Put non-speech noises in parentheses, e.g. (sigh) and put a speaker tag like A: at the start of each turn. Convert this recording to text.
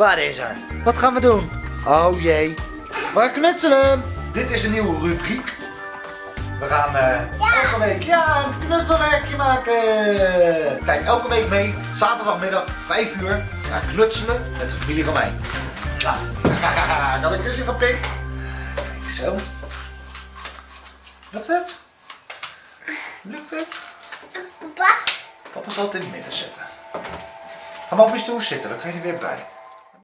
A: Waar is er? Wat gaan we doen? Oh jee. We knutselen. Dit is een nieuwe rubriek. We gaan eh, elke week ja, een knutselwerkje maken. Kijk elke week mee. Zaterdagmiddag 5 uur. Knutselen met de familie van mij. Nou, (laughs) ik had een kusje gepikt. Kijk zo. Lukt het? Lukt het?
B: Papa,
A: Papa zal het in het midden zetten. Ga maar op je stoel zitten, dan kan je er weer bij.